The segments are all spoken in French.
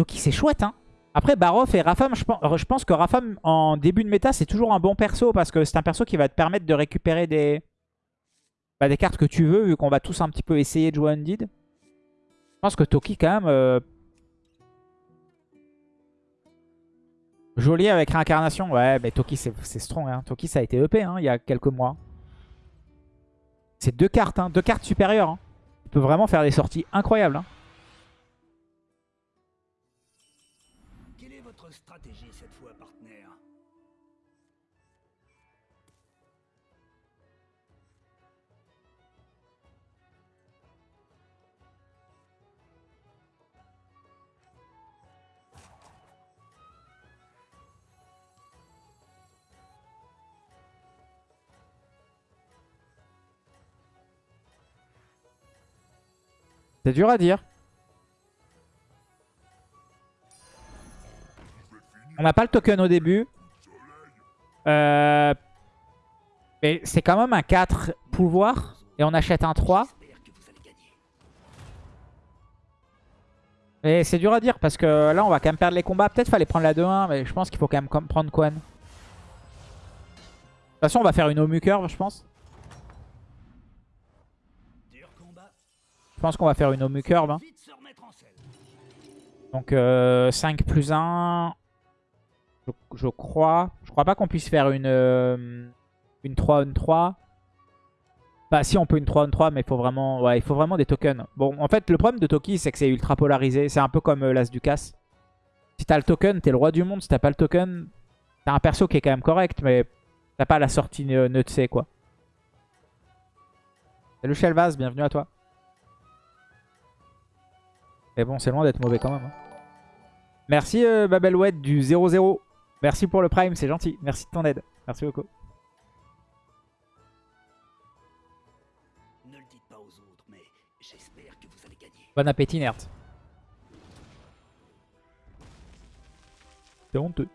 Toki, c'est chouette, hein. Après, Barof et Rafam, je pense, que Rafam, en début de méta, c'est toujours un bon perso parce que c'est un perso qui va te permettre de récupérer des, bah, des cartes que tu veux, vu qu'on va tous un petit peu essayer de jouer Undead. Je pense que Toki, quand même... euh, Joli avec réincarnation. Ouais, mais Toki, c'est strong. Hein. Toki, ça a été EP hein, il y a quelques mois. C'est deux cartes, hein, deux cartes supérieures. Hein. Il peut vraiment faire des sorties incroyables. Hein. C'est dur à dire. On n'a pas le token au début. Euh, Mais c'est quand même un 4 pouvoir. Et on achète un 3. J'espère que vous allez gagner. Et c'est dur à dire parce que là on va quand même perdre les combats. Peut-être fallait prendre la 2-1. Mais je pense qu'il faut quand même prendre Quan. De toute façon on va faire une Omu curve je pense. Dur combat. Je pense qu'on va faire une Omu curve. hein. Donc euh, 5 plus 1. Je, crois. Je crois pas qu'on puisse faire une, euh, une 3 on 3. Bah si on peut une 3 on 3 mais il faut vraiment, il faut vraiment des tokens. Bon en fait le problème de Toki c'est que c'est ultra polarisé. C'est un peu comme euh, l'As du Casse. Si t'as le token t'es le roi du monde. Si t'as pas le token t'as un perso qui est quand même correct mais t'as pas la sortie ne neutre quoi. Salut Shelvaz, bienvenue à toi. Mais bon c'est loin d'être mauvais quand même. hein. Merci euh, Babelwed du 0-0. Merci pour le prime, c'est gentil. Merci de ton aide. Merci beaucoup. Ne le dites pas aux autres, mais j'espère que vous allez gagner. Bon appétit, Nert. C'est honteux.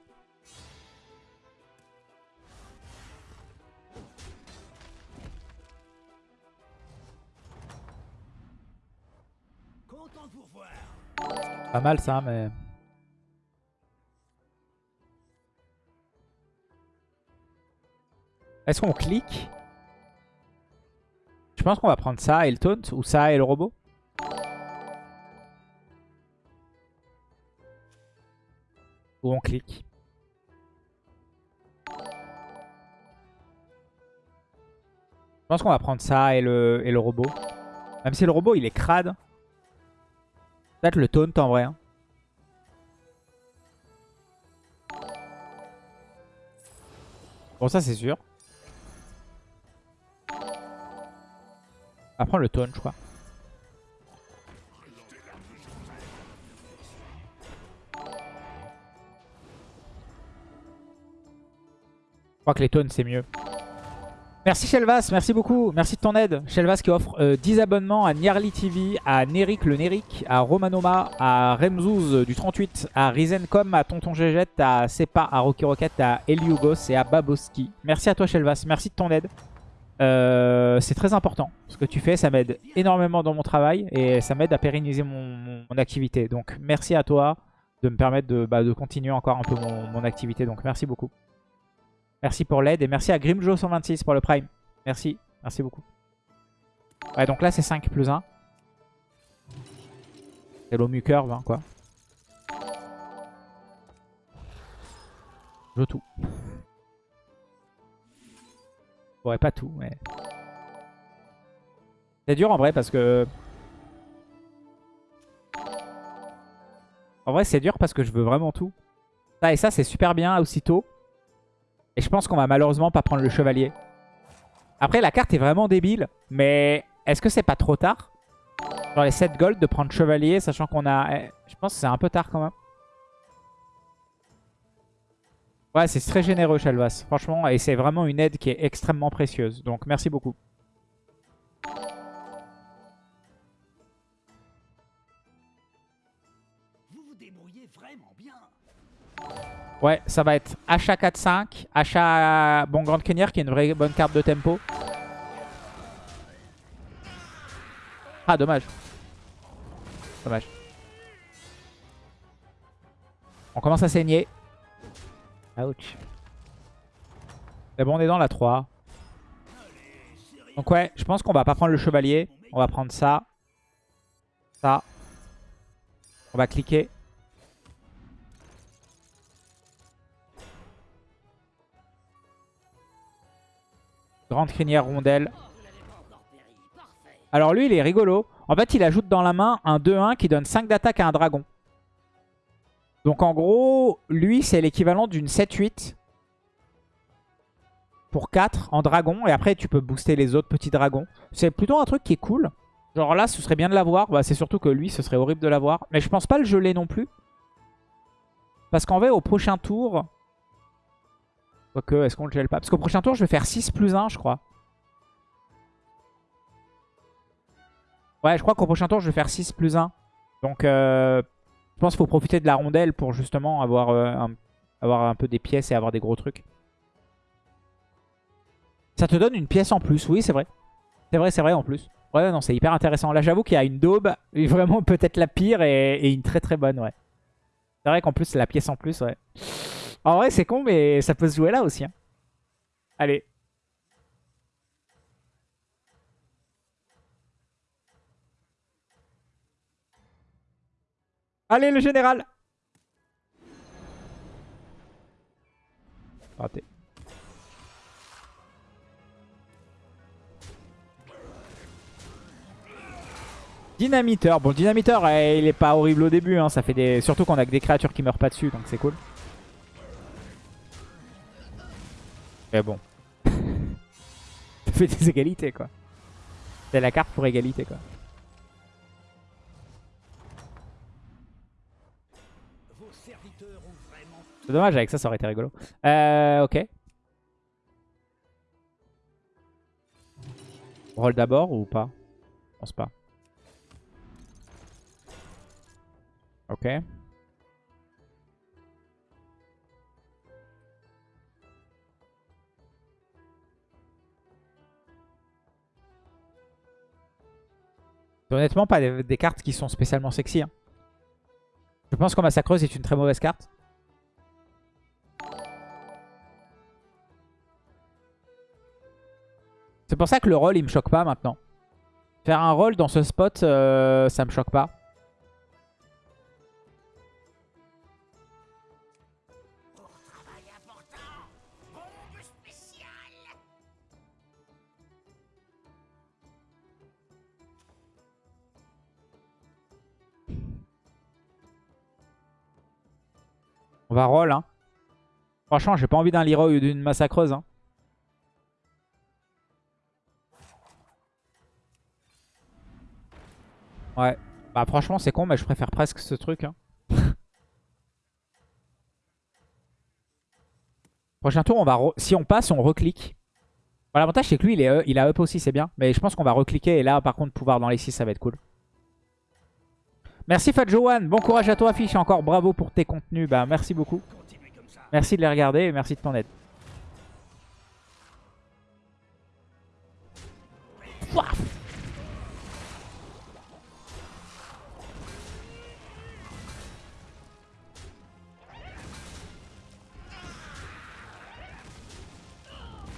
Pas mal ça, mais... Est-ce qu'on clique? Je pense qu'on va prendre ça et le taunt, ou ça et le robot. Ou on clique. Je pense qu'on va prendre ça et le, et le robot. Même si le robot il est crade. Peut-être le taunt en vrai. hein. Bon ça c'est sûr. Prendre le taunt je crois. Je crois que les taunts c'est mieux. Merci Shelvas, merci beaucoup, merci de ton aide. Shelvas qui offre euh, 10 abonnements à Niarly TV, à Nerik le Nerik, à Romanoma, à Remzouz euh, du 38, à Rizencom, à Tonton Gégette, à Sepa, à Rocky Rocket, à Eliugos et à Baboski. Merci à toi Shelvas, merci de ton aide. Euh, c'est très important ce que tu fais, ça m'aide énormément dans mon travail et ça m'aide à pérenniser mon, activité. Donc merci à toi de me permettre de, bah, continuer encore un peu mon activité. Donc merci beaucoup. Merci pour l'aide et merci à Grimjo126 pour le prime. Merci, merci beaucoup. Ouais, donc là c'est 5 plus 1. C'est l'Omu Curve, hein, quoi. Je tout. Ouais, pas tout, mais... C'est dur en vrai parce que... En vrai, c'est dur parce que je veux vraiment tout. Ça et ça, c'est super bien aussitôt. Et je pense qu'on va malheureusement pas prendre le chevalier. Après, la carte est vraiment débile. Mais est-ce que c'est pas trop tard? Genre les 7 gold de prendre chevalier, sachant qu'on a... eh, Je pense que c'est un peu tard quand même. Ouais, c'est très généreux, Shelvas. Franchement, et c'est vraiment une aide qui est extrêmement précieuse. Donc, merci beaucoup. Ouais, ça va être achat 4-5. Achat... Bon, Grande Kenyer qui est une vraie bonne carte de tempo. Ah, dommage. Dommage. On commence à saigner. Ouch. C'est bon, on est dans la 3. Donc ouais, je pense qu'on va pas prendre le chevalier. On va prendre ça. Ça. On va cliquer. Grande crinière rondelle. Alors lui, il est rigolo. En fait, il ajoute dans la main un 2-1 qui donne 5 d'attaque à un dragon. Donc en gros, lui, c'est l'équivalent d'une 7-8 pour 4 en dragon. Et après, tu peux booster les autres petits dragons. C'est plutôt un truc qui est cool. Genre là, ce serait bien de l'avoir. Bah, c'est surtout que lui, ce serait horrible de l'avoir. Mais je pense pas le geler non plus. Parce qu'en vrai, au prochain tour... Quoique, est-ce qu'on le gèle pas? Parce qu'au prochain tour, je vais faire 6 plus 1, je crois. Ouais, je crois qu'au prochain tour, je vais faire 6 plus 1. Donc, euh, je pense qu'il faut profiter de la rondelle pour justement avoir, euh, un, avoir un peu des pièces et avoir des gros trucs. Ça te donne une pièce en plus, oui, c'est vrai. C'est vrai, c'est vrai en plus. Ouais, non, c'est hyper intéressant. Là, j'avoue qu'il y a une daube, vraiment peut-être la pire et, et, une très très bonne, ouais. C'est vrai qu'en plus, c'est la pièce en plus, ouais. En vrai, c'est con, mais ça peut se jouer là aussi. Hein. Allez. Allez, le général. Dynamiteur. Bon, dynamiteur, eh, il est pas horrible au début. Hein. Ça fait des... Surtout qu'on a que des créatures qui meurent pas dessus, donc c'est cool. Mais bon. ça fait des égalités, quoi. C'est la carte pour égalité, quoi. C'est dommage, avec ça, ça aurait été rigolo. Euh, ok. Roll d'abord ou pas? Je pense pas. Ok. Honnêtement pas des, cartes qui sont spécialement sexy. Hein. Je pense que Massacreuse est une très mauvaise carte. C'est pour ça que le rôle il me choque pas maintenant. Faire un rôle dans ce spot, euh, ça me choque pas. On va roll. Hein. Franchement, j'ai pas envie d'un Leroy ou d'une massacreuse. Hein. Ouais. Bah franchement, c'est con, mais je préfère presque ce truc. Hein. Prochain tour, on va si on passe, on reclique. L'avantage, c'est que lui, il, est, euh, il a up aussi, c'est bien. Mais je pense qu'on va recliquer. Et là, par contre, pouvoir dans les 6, ça va être cool. Merci Fat Johan, bon courage à toi Fiche, encore bravo pour tes contenus, bah merci beaucoup. Merci de les regarder et merci de ton aide.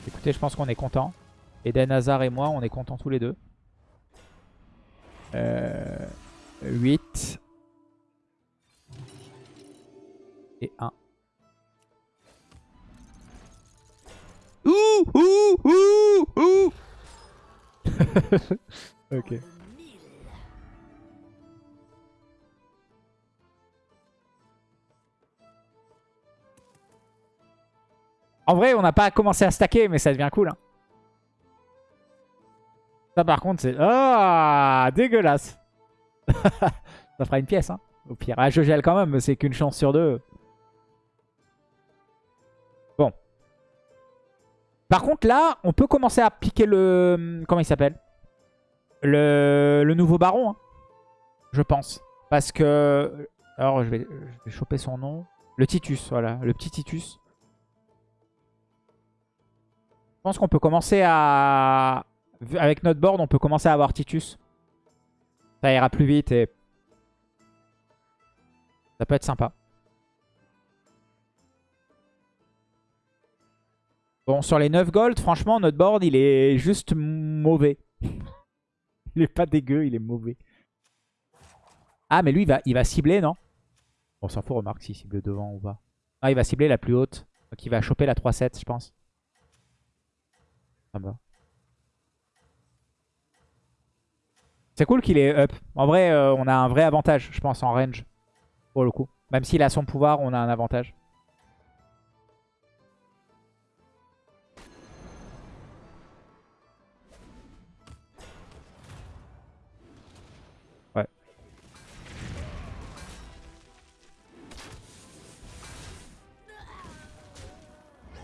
Écoutez, je pense qu'on est content. Eden Hazard et moi, on est contents tous les deux. Euh... 8. Ok. En vrai, on n'a pas commencé à stacker, mais ça devient cool. Hein. Ça, par contre, c'est... Ah Dégueulasse ça fera une pièce, hein, au pire. Ah, je gèle quand même, mais c'est qu'une chance sur deux. Bon. Par contre, là, on peut commencer à piquer le... Comment il s'appelle? le, nouveau baron, hein, je pense. Parce que... Alors, je vais, je vais choper son nom. Le Titus, voilà. Le petit Titus. Je pense qu'on peut commencer à... Avec notre board, on peut commencer à avoir Titus. Ça ira plus vite et... Ça peut être sympa. Bon, sur les 9 gold, franchement, notre board, il est juste mauvais il est pas dégueu, il est mauvais. Ah, mais lui, il va, il va cibler, non? On s'en fout, remarque s'il cible devant ou pas. Ah, il va cibler la plus haute. Donc il va choper la 3-7, je pense. Ah bah. C'est cool qu'il est up. En vrai, euh, on a un vrai avantage, je pense, en range. Pour le coup. Même s'il a son pouvoir, on a un avantage.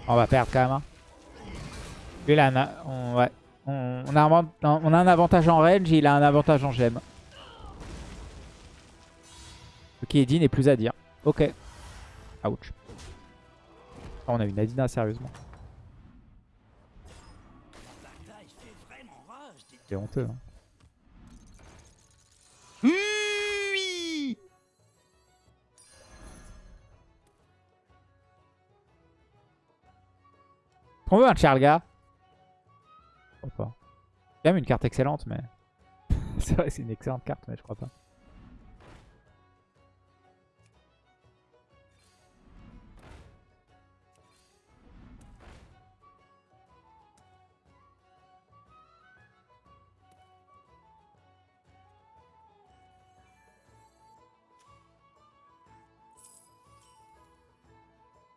On va perdre quand même. Hein. Lui, là, ouais. on, a un, on a un avantage en range, il a un avantage en gemme. Ok, Edine n'est plus à dire. Ok. Ouch. Oh, on a une Adina, sérieusement. C'est honteux. Hein. On veut un Charlga Je crois pas. C'est quand même une carte excellente, mais... c'est vrai, c'est une excellente carte, mais je crois pas.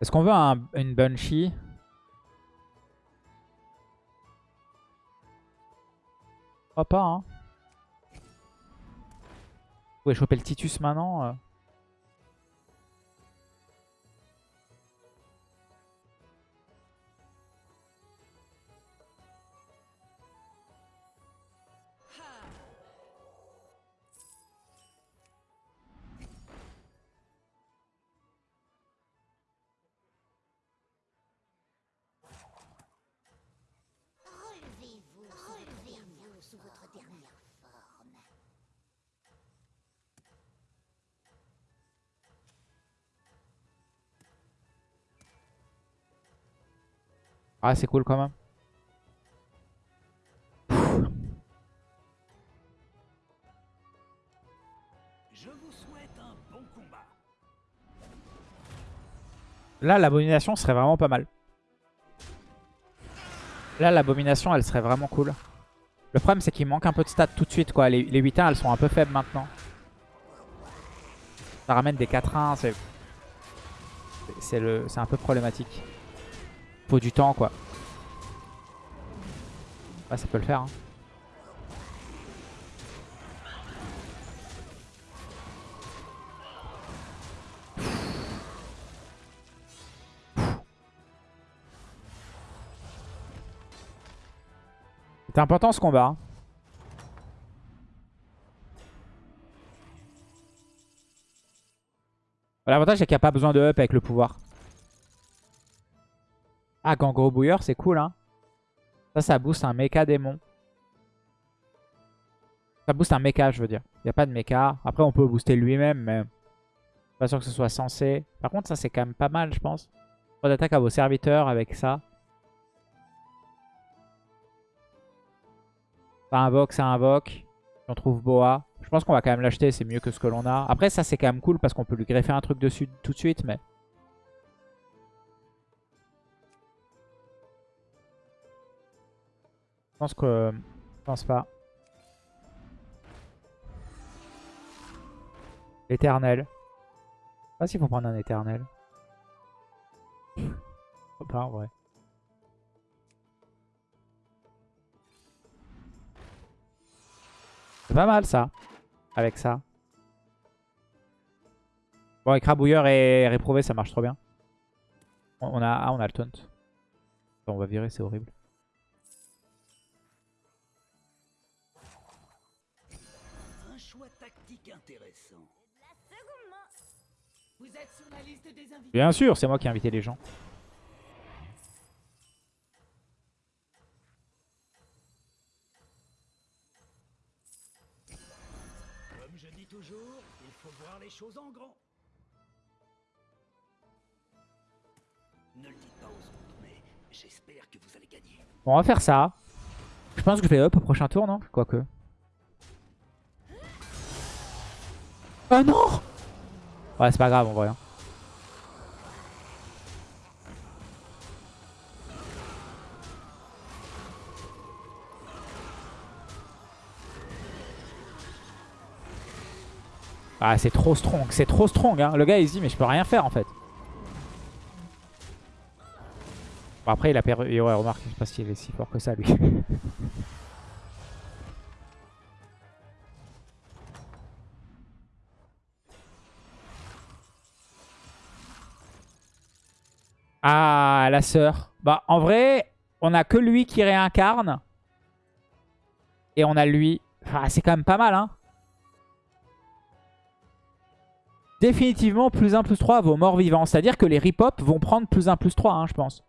Est-ce qu'on veut un, une Banshee? Crois pas, hein. Vous pouvez choper le Titus maintenant. Ah, c'est cool quand même. Je vous souhaite un bon combat. Là, l'abomination serait vraiment pas mal. Là, l'abomination, elle serait vraiment cool. Le problème, c'est qu'il manque un peu de stats tout de suite. quoi. Les, les 8-1, elles sont un peu faibles maintenant. Ça ramène des 4-1. C'est c'est un peu problématique. Faut du temps, quoi. Ouais, ça peut le faire. hein. C'est important ce combat. hein. L'avantage c'est qu'il n'y a pas besoin de up avec le pouvoir. Ah, Gangro Bouilleur, c'est cool. Hein. Ça, ça booste un mecha démon. Ça booste un mecha, je veux dire. Il n'y a pas de mecha. Après, on peut booster lui-même, mais pas sûr que ce soit censé. Par contre, ça, c'est quand même pas mal, je pense. Pas d'attaque à vos serviteurs avec ça. Ça invoque, ça invoque. On trouve Boa. Je pense qu'on va quand même l'acheter, c'est mieux que ce que l'on a. Après, ça, c'est quand même cool parce qu'on peut lui greffer un truc dessus tout de suite, mais... Je pense que... Je pense pas. L'éternel. Je sais pas s'il faut prendre un éternel. Pas en vrai. C'est pas mal ça. Avec ça. Bon, avec Rabouilleur et Réprouvé, ça marche trop bien. On a, ah, on a le taunt. On va virer, c'est horrible. Bien sûr, c'est moi qui ai invité les gens. Comme je dis toujours, il faut voir les choses en grand. Ne le dites pas aux autres, mais j'espère que vous allez gagner. Bon, on va faire ça. Je pense que je vais up au prochain tour, non? Quoique. Oh non Ouais, c'est pas grave en vrai. hein. Ah, c'est trop strong. C'est trop strong. Hein. Le gars, il se dit, mais je peux rien faire en fait. Bon, après, il a perdu. et Ouais, remarque, je sais pas s'il est si fort que ça, lui. ah, la sœur. Bah, en vrai, on a que lui qui réincarne. Et on a lui. Ah, c'est quand même pas mal, hein. Définitivement, plus 1, plus 3 vos morts vivants. C'est-à-dire que les rip-hop vont prendre plus 1, plus 3, hein, je pense.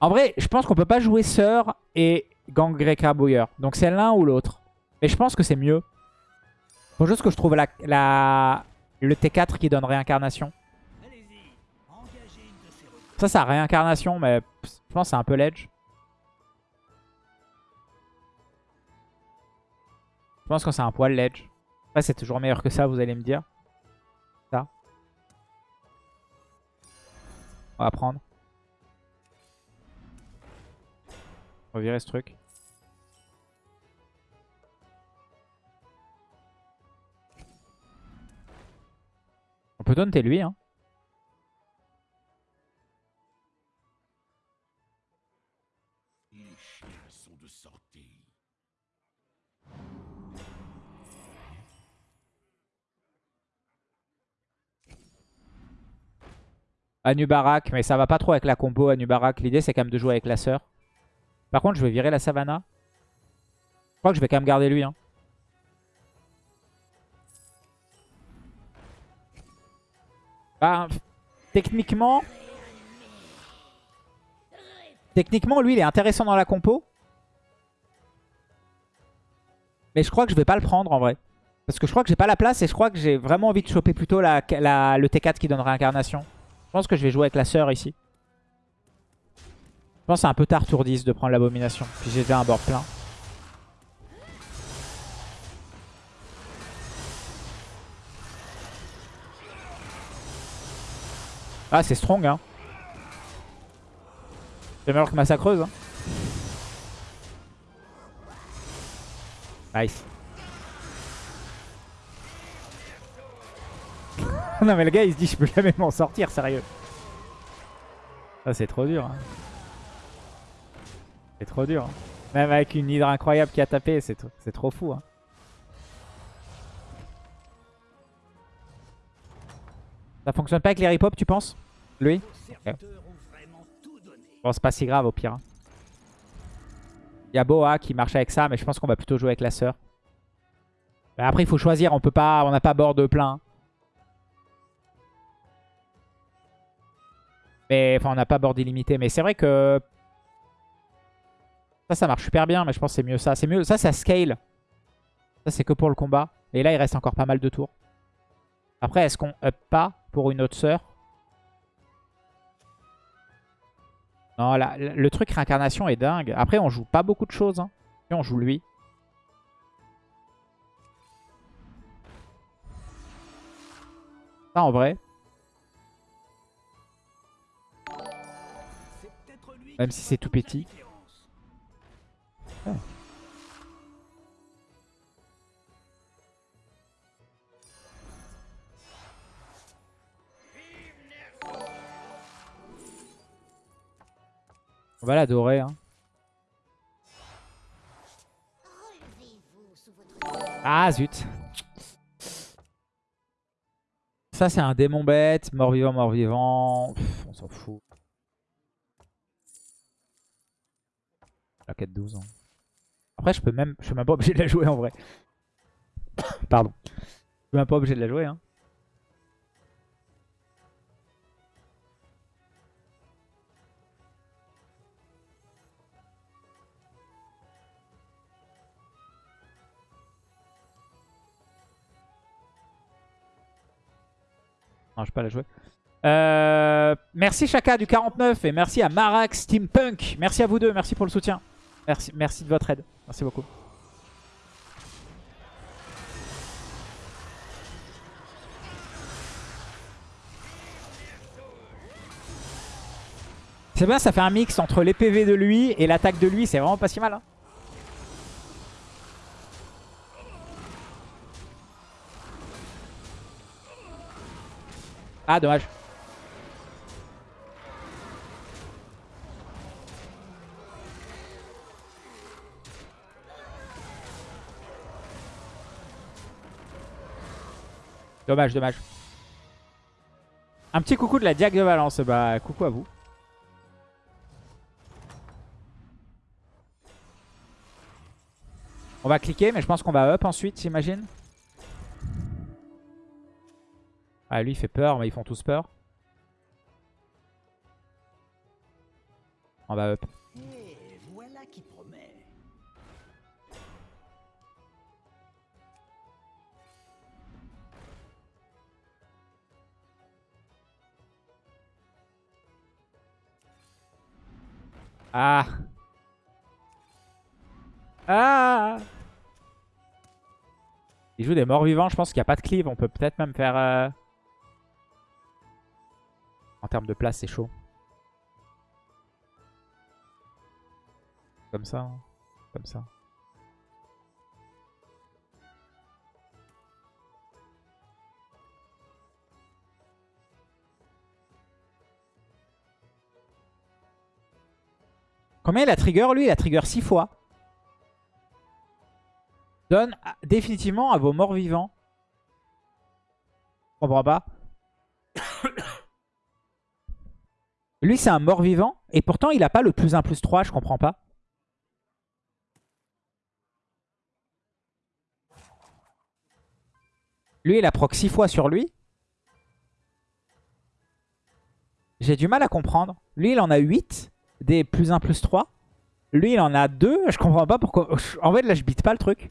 En vrai, je pense qu'on peut pas jouer Sœur et Gang Greca Bouilleur. Donc c'est l'un ou l'autre. Mais je pense que c'est mieux. Faut juste que je trouve la, la- le T4 qui donne réincarnation. Ça, ça a réincarnation, mais je pense que c'est un peu ledge. Je pense que c'est un poil ledge. Après, c'est toujours meilleur que ça, vous allez me dire. Ça. On va prendre. On va virer ce truc. On peut taunter lui, hein. Anubarak, mais ça va pas trop avec la combo Anubarak. L'idée, c'est quand même de jouer avec la sœur. Par contre, je vais virer la Savannah. Je crois que je vais quand même garder lui. Hein. Bah, techniquement... Techniquement, lui, il est intéressant dans la compo. Mais je crois que je vais pas le prendre, en vrai. Parce que je crois que j'ai pas la place et je crois que j'ai vraiment envie de choper plutôt le T4 qui donne réincarnation. Je pense que je vais jouer avec la sœur ici. Je pense que c'est un peu tard tour 10 de prendre l'abomination. Puis j'ai déjà un board plein. Ah c'est strong hein. C'est meilleur que Massacreuse. Hein. Nice. non mais le gars il se dit je peux jamais m'en sortir sérieux. Ça c'est trop dur. hein. C'est trop dur. hein. Même avec une hydre incroyable qui a tapé, c'est tr- c'est trop fou. hein. Ça fonctionne pas avec les rip-hop tu penses Lui. Bon c'est pas si grave au pire. Il y a Boa qui marche avec ça mais je pense qu'on va plutôt jouer avec la sœur. Mais après il faut choisir, on peut pas, on n'a pas board plein. Mais enfin, on n'a pas board illimité. Mais c'est vrai que ça, ça marche super bien. Mais je pense que c'est mieux ça. C'est mieux. Ça, ça scale. Ça, c'est que pour le combat. Et là, il reste encore pas mal de tours. Après, est-ce qu'on up pas pour une autre sœur? Non, là, le truc réincarnation est dingue. Après, on joue pas beaucoup de choses. Hein. On joue lui. Ça, en vrai. Même si c'est tout petit. différence. On va l'adorer. Hein. Ah zut. Ça c'est un démon bête, mort-vivant, mort-vivant. On s'en fout. La 4-12. hein. Après je peux même. Je suis même pas obligé de la jouer en vrai. Pardon. Je suis même pas obligé de la jouer. Hein. Non, je peux pas la jouer. Euh, merci Chaka du 49 et merci à Marax Steampunk. Merci à vous deux, merci pour le soutien. Merci, merci de votre aide. Merci beaucoup. C'est bien, ça fait un mix entre les PV de lui et l'attaque de lui. C'est vraiment pas si mal. hein. Ah, dommage. Dommage, dommage. Un petit coucou de la Diag de Valence. Bah, coucou à vous. On va cliquer, mais je pense qu'on va up ensuite, j'imagine. Ah, lui, il fait peur, mais ils font tous peur. On va up. Ah Ah Il joue des morts vivants, je pense qu'il n'y a pas de cleave. On peut peut-être même faire... euh, En termes de place, c'est chaud. Comme ça. hein. Comme ça. Combien il a trigger lui Il a trigger 6 fois. Donne à- définitivement à vos morts vivants. Je comprends pas. lui c'est un mort vivant. Et pourtant il a pas le plus 1 plus 3. Je comprends pas. Lui il a proc 6 fois sur lui. J'ai du mal à comprendre. Lui il en a 8 des plus 1 plus 3. Lui, il en a 2. Je comprends pas pourquoi. En fait, là, je bite pas le truc.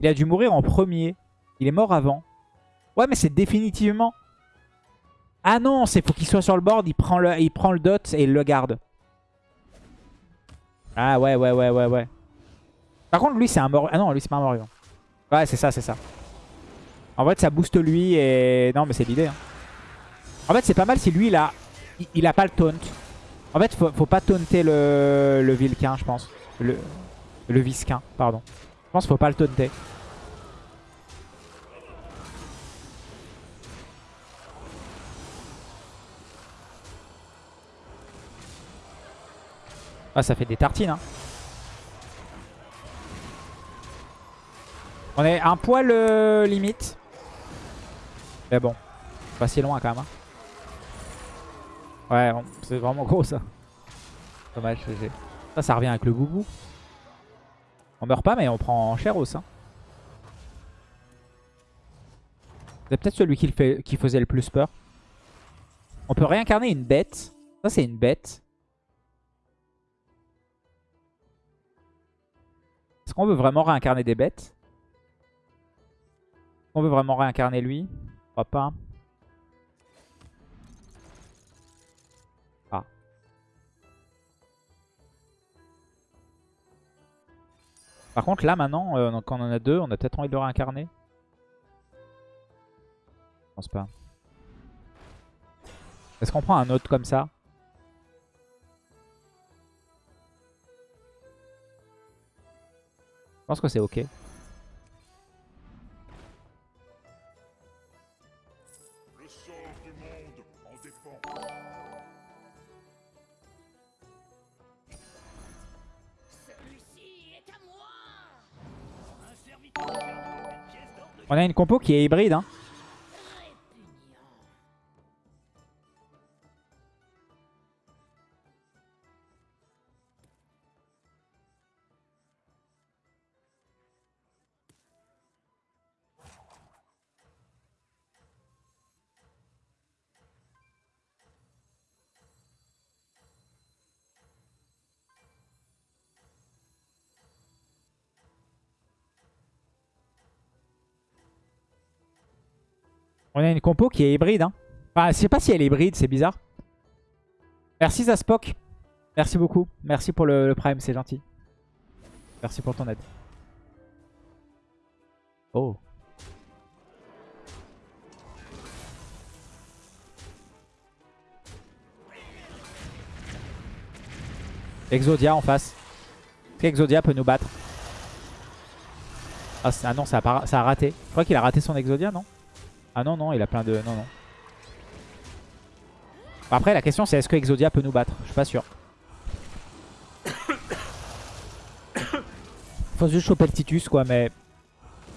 Il a dû mourir en premier. Il est mort avant. Ouais, mais c'est définitivement... Ah non, c'est faut qu'il soit sur le board. Il prend le, dot et il le garde. Ah ouais, ouais, ouais, ouais, ouais. Par contre, lui, c'est un mort... Ah non, lui, c'est pas un mort vivant. Ouais, c'est ça, c'est ça. En fait, ça booste lui et... Non, mais c'est l'idée. hein. En fait, c'est pas mal si lui, il a... il- Il a pas le taunt. En fait, faut, faut pas taunter le, Vilquin, je pense. Le, le Visquin, pardon. Je pense qu'il faut pas le taunter. Ah, ça fait des tartines, hein. On est un poil euh, limite. Mais bon, pas si loin quand même. hein. Ouais, c'est vraiment gros ça. Dommage, GG. Ça, ça revient avec le boubou. On meurt pas, mais on prend cher aussi. Hein. C'est peut-être celui qui, le fait, qui faisait le plus peur. On peut réincarner une bête. Ça, c'est une bête. Est-ce qu'on veut vraiment réincarner des bêtes? Est-ce qu'on veut vraiment réincarner lui? Je crois pas. Par contre, là, maintenant, euh, quand on en a deux, on a peut-être envie de le réincarner. Je pense pas. Est-ce qu'on prend un autre comme ça? Je pense que c'est ok. Une compo qui est hybride. Hein. On a une compo qui est hybride. Hein. Enfin, je sais pas si elle est hybride, c'est bizarre. Merci Zaspok. Merci beaucoup. Merci pour le, prime, c'est gentil. Merci pour ton aide. Oh. Exodia en face. Est-ce qu'Exodia peut nous battre? Ah, ah non, ça a, ça a raté. Je crois qu'il a raté son Exodia, non? Ah non, non, il a plein de... Non, non. Après, la question c'est est-ce que Exodia peut nous battre? Je suis pas sûr. Faut juste choper le Titus, quoi, mais...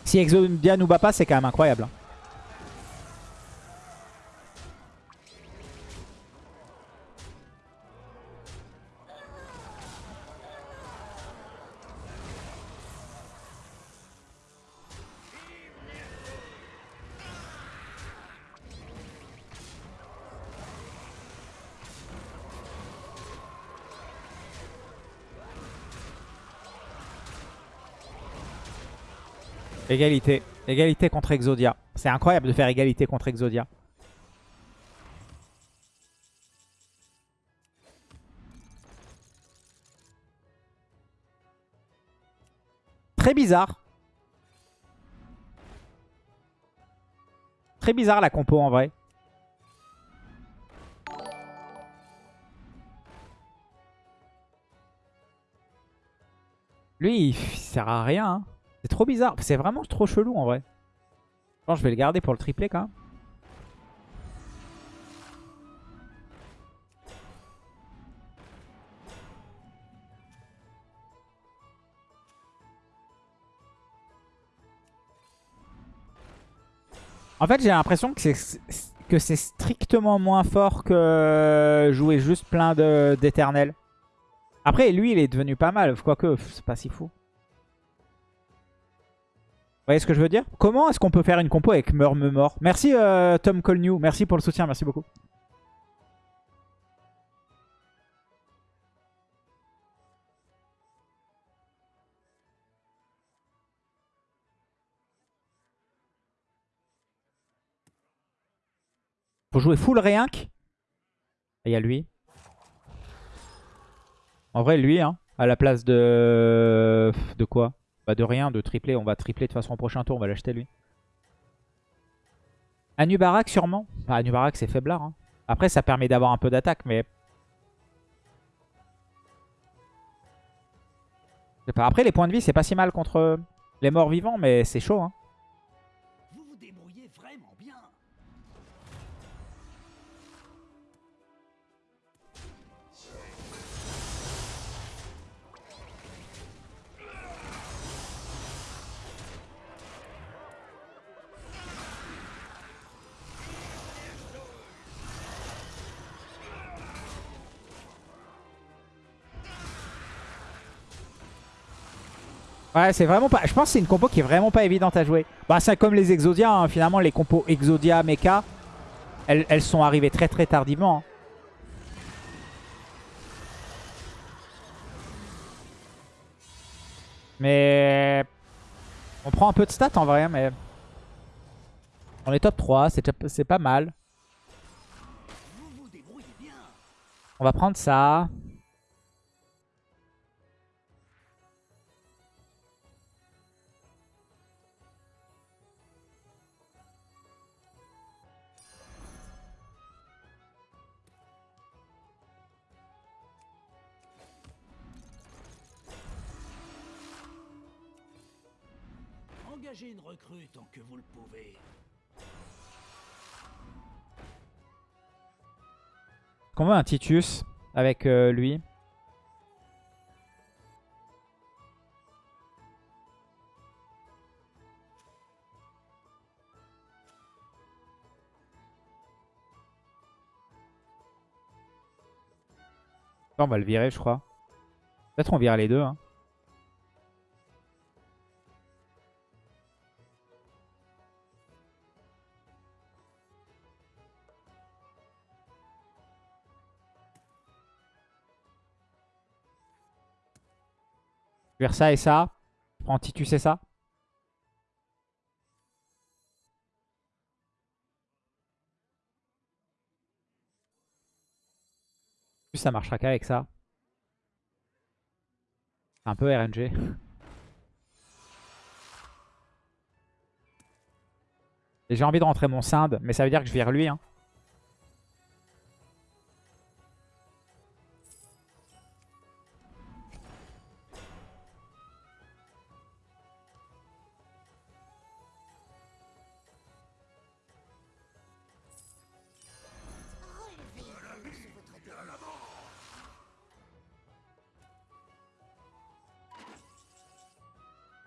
Si Exodia nous bat pas, c'est quand même incroyable. hein. Égalité. Égalité contre Exodia. C'est incroyable de faire égalité contre Exodia. Très bizarre. Très bizarre la compo en vrai. Lui, il sert à rien. hein. C'est trop bizarre. C'est vraiment trop chelou en vrai. Je pense que je vais le garder pour le triplé quand même. En fait, j'ai l'impression que c'est que c'est strictement moins fort que jouer juste plein d'éternels. Après, lui, il est devenu pas mal. Quoique, c'est pas si fou. Voyez ce que je veux dire? Comment est-ce qu'on peut faire une compo avec mort? Merci euh, Tom Colnew, merci pour le soutien, merci beaucoup. Faut jouer full réinc. Il y a lui. En vrai, lui, hein, à la place de... De quoi? Bah de rien, de tripler. On va tripler de façon au prochain tour, on va l'acheter lui. Anubarak sûrement. Bah, Anubarak c'est faiblard. hein. Après ça permet d'avoir un peu d'attaque, mais... Après les points de vie c'est pas si mal contre les morts vivants, mais c'est chaud. Hein. Ouais, c'est vraiment pas. Je pense que c'est une compo qui est vraiment pas évidente à jouer. Bah, c'est comme les Exodia. hein. Finalement, les compos Exodia, Mecha, elles, sont arrivées très très tardivement. hein. Mais on prend un peu de stats en vrai, mais on est top 3, c'est pas mal. On va prendre ça. Qu'on veut un Titus avec euh, lui. On va le virer, je crois. Peut-être on vire les deux. Hein. ça et ça. Je prends Titus et ça. ça marchera qu'avec ça. Un peu RNG. Et j'ai envie de rentrer mon Sinde, mais ça veut dire que je vire lui. Hein.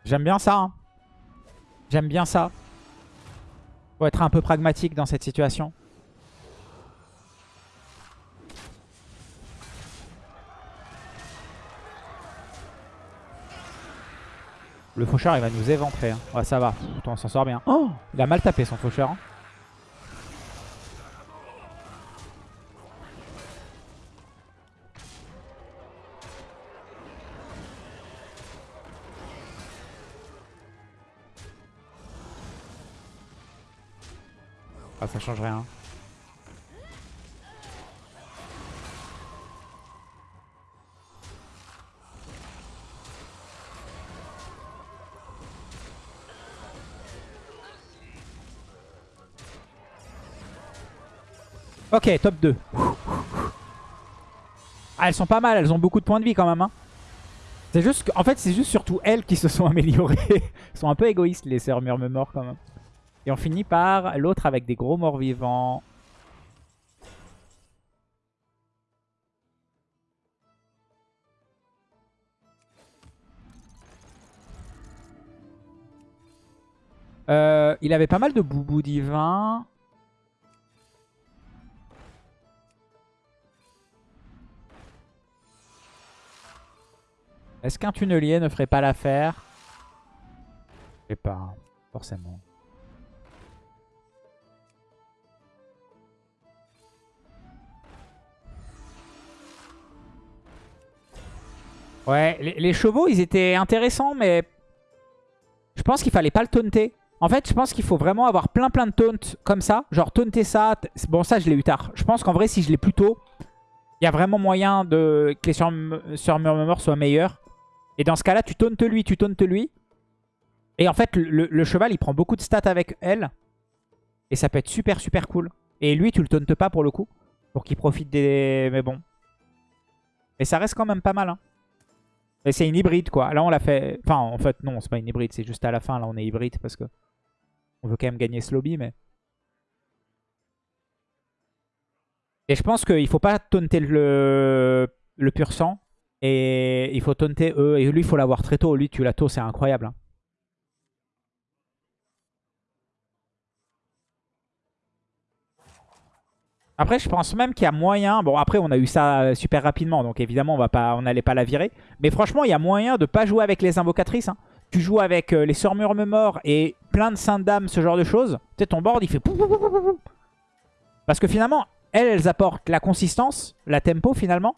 J'aime bien ça. hein. J'aime bien ça. Faut être un peu pragmatique dans cette situation. Le faucheur, il va nous éventrer. hein. Ouais, ça va. Putain, on s'en sort bien. Oh Il a mal tapé son faucheur. hein. Ça change rien. Ok, top 2. Ah, elles sont pas mal, elles ont beaucoup de points de vie quand même. Hein. C'est juste que, en fait, c'est juste surtout elles qui se sont améliorées. elles sont un peu égoïstes, les sœurs murmure quand même. Et on finit par l'autre avec des gros morts vivants. Euh, il avait pas mal de boubou divin. Est-ce qu'un tunnelier ne ferait pas l'affaire? Je sais pas, hein, forcément. Ouais, les, chevaux, ils étaient intéressants, mais je pense qu'il fallait pas le taunter. En fait, je pense qu'il faut vraiment avoir plein plein de taunts comme ça. Genre taunter ça. Bon, ça, je l'ai eu tard. Je pense qu'en vrai, si je l'ai plus tôt, il y a vraiment moyen de que les sur, soient meilleurs. Et dans ce cas-là, tu tauntes lui, tu tauntes lui. Et en fait, le, le cheval, il prend beaucoup de stats avec elle. Et ça peut être super super cool. Et lui, tu le tauntes pas pour le coup. Pour qu'il profite des... Mais bon. Mais ça reste quand même pas mal. Hein. Mais c'est une hybride quoi. Là on l'a fait... Enfin en fait non c'est pas une hybride. C'est juste à la fin là on est hybride parce que... On veut quand même gagner ce lobby mais... Et je pense qu'il faut pas taunter le, le pur sang. Et il faut taunter eux. Et lui il faut l'avoir très tôt. Lui tu l'as tôt c'est incroyable. hein. Après, je pense même qu'il y a moyen... Bon, après, on a eu ça euh, super rapidement, donc évidemment, on va pas, n'allait pas la virer. Mais franchement, il y a moyen de pas jouer avec les invocatrices. hein. Tu joues avec euh, les sœurs murmure et plein de saintes dames, ce genre de choses. Tu sais, ton board, il fait... Parce que finalement, elles, apportent la consistance, la tempo, finalement.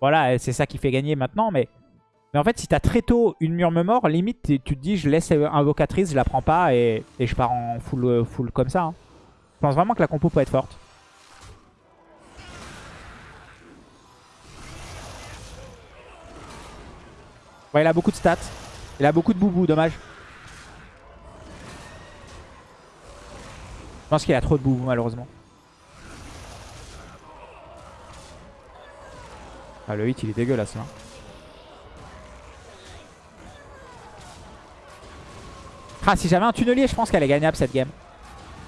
Voilà, c'est ça qui fait gagner maintenant, mais... Mais en fait, si t'as très tôt une murmure, limite, tu te dis, je laisse euh, invocatrice, je la prends pas et, je pars en full, full comme ça. hein. Je pense vraiment que la compo peut être forte. Ouais, il a beaucoup de stats. Il a beaucoup de boubou, dommage. Je pense qu'il a trop de boubou, malheureusement. Ah, le hit, il est dégueulasse, là. Ah, si j'avais un tunnelier, je pense qu'elle est gagnable, cette game.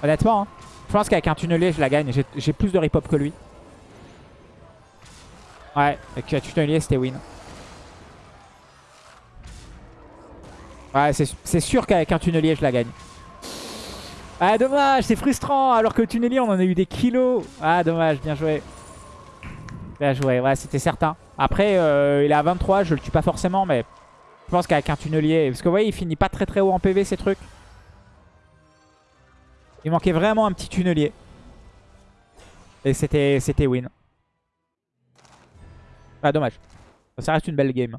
Honnêtement, hein. je pense qu'avec un tunnelier, je la gagne. J'ai- J'ai plus de rip-hop que lui. Ouais, avec un tunnelier, c'était win. Ouais, c'est sûr qu'avec un tunnelier, je la gagne. Ah, dommage, c'est frustrant. Alors que tunnelier, on en a eu des kilos. Ah, dommage, bien joué. Bien joué, ouais, c'était certain. Après, euh, il est à 23, je le tue pas forcément, mais je pense qu'avec un tunnelier... Parce que vous voyez, il finit pas très très haut en PV, ces trucs. Il manquait vraiment un petit tunnelier. Et c'était win. Ah, dommage. Ça reste une belle game.